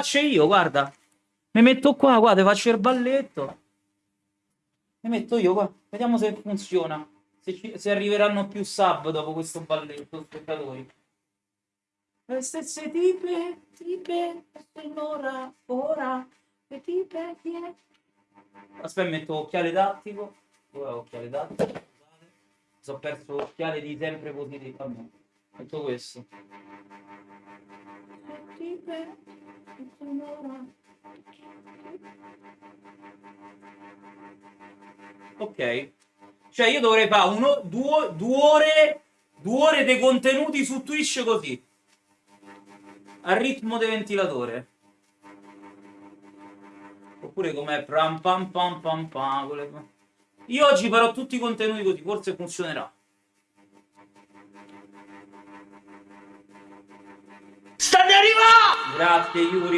faccio io, guarda. Mi metto qua, guarda, faccio il balletto. Mi metto io qua. Vediamo se funziona. Se, ci, se arriveranno più sub dopo questo balletto, spettatori. Le stesse tipe, tipe, ora, ora, le tipe, è? Aspetta, metto occhiale tattico. Dove occhiale tattico? Mi sono perso l'occhiale di sempre positivo. Vabbè, metto questo. Le tipe. Ok. Cioè io dovrei fare uno, due, due ore, due ore dei contenuti su Twitch così. A ritmo di ventilatore. Oppure come pam pam pam pam pam. Io oggi farò tutti i contenuti così, forse funzionerà. Кляпки Юрий